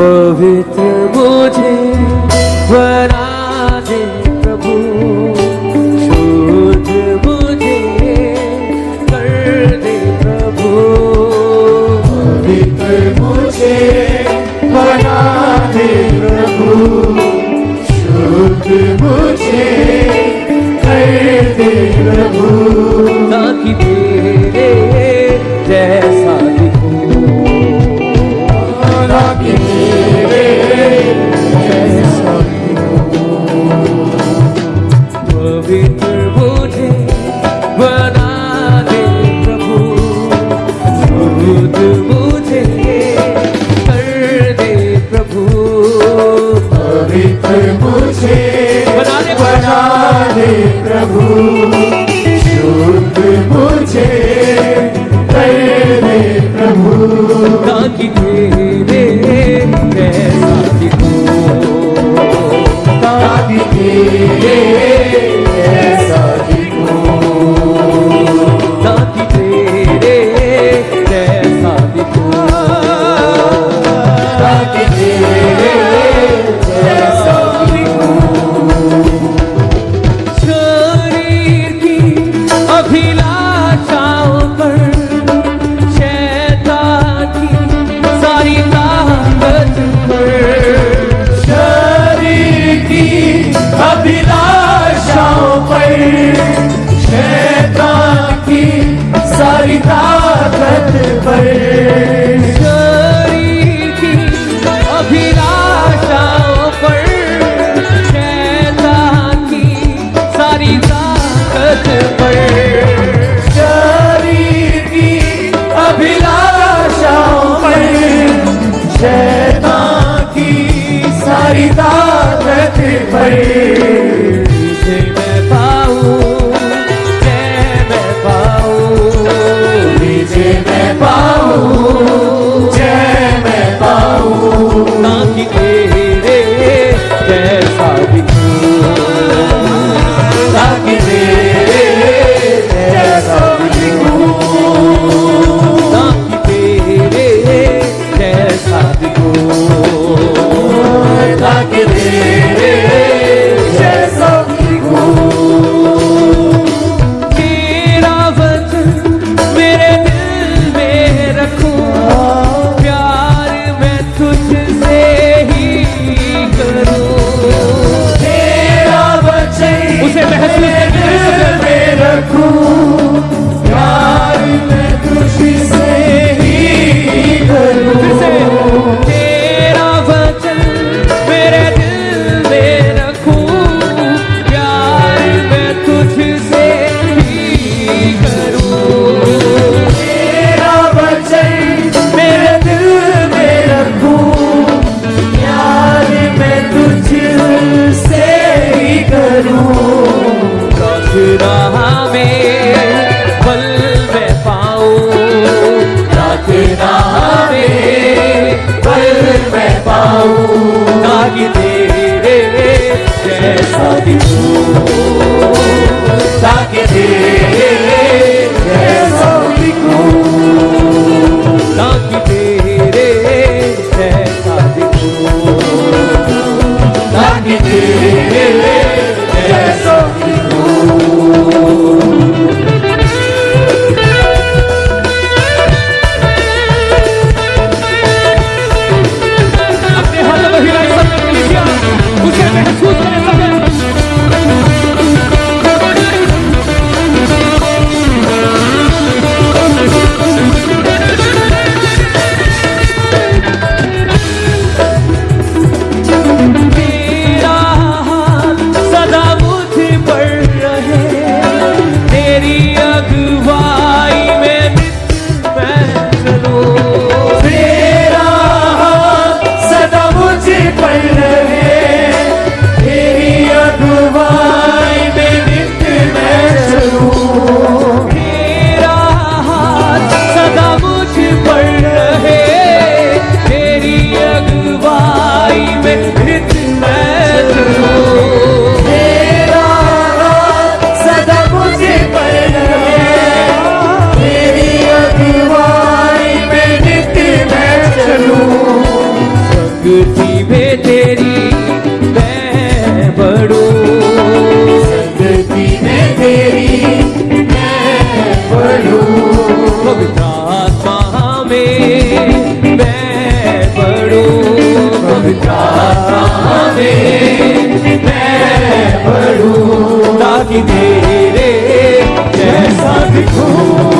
पवित्र मुझे बना प्रभु। शुद्ध मुझे कर दे प्रभु। पवित्र मुझे बना प्रभु। शुद्ध मुझे कर दे प्रभु। ताकि तेरे yeah. de I'll be. ताकि तेरे जैसा दिखूं।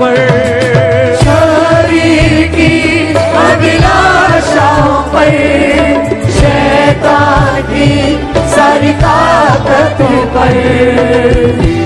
पर। शरीर की अभिलाषाओं पर शैतान की सारी ताकत पर।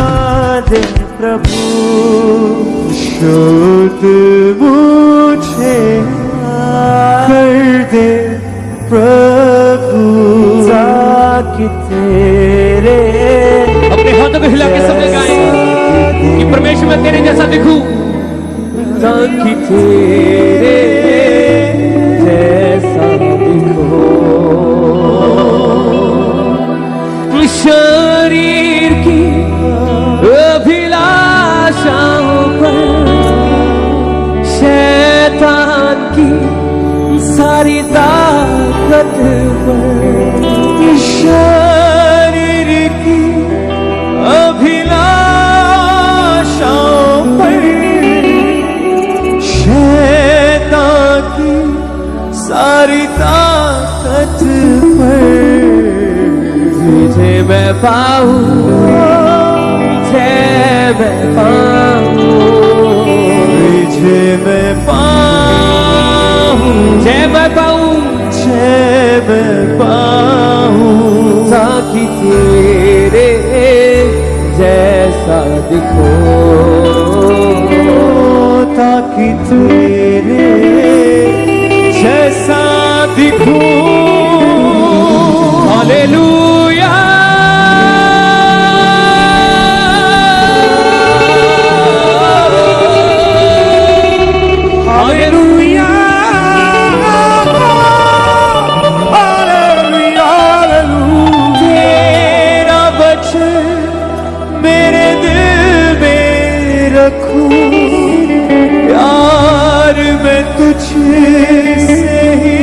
बना प्रभु। शुद्ध मुझे कर दे प्रभु। ताकि तेरे अपने हाथों को हिला के सबने गाएँ कि परमेश्वर मैं तेरे जैसा दिखूं। ताकि तेरे ताकत पर शरीर की अभिलाषाओं पर शैतान की सारी ताकत पर तुझे मैं पाऊँ, तुझे मैं पाऊँ। ताकि तेरे जैसा दिखो। रखूँ। प्यार मैं तुझसे ही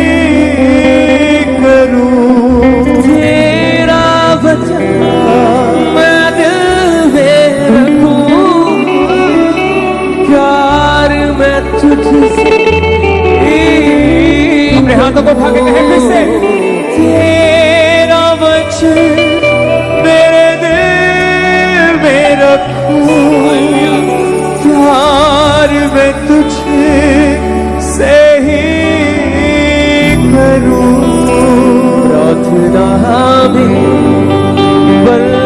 करूँ। तेरा वचन मैं दिल में रखूँ। प्यार मैं तुझसे अपने हाथों को के कहे फिर से। मैं तुझे से ही करूँ। प्रार्थना में बल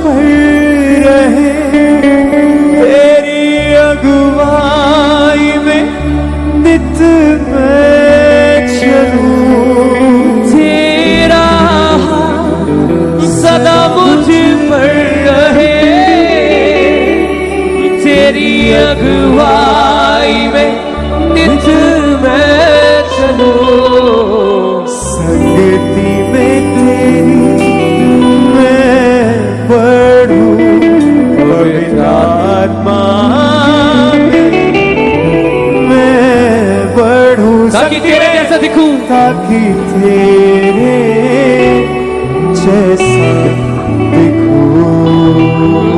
पर रहे तेरी अगुवाई में नित मैं चलूँ तेरा हाथ सदा मुझ पर रहे तेरी अगुवाई में नित ताकि तेरे जैसा दिखूं। ताकि तेरे जैसा दिखूं।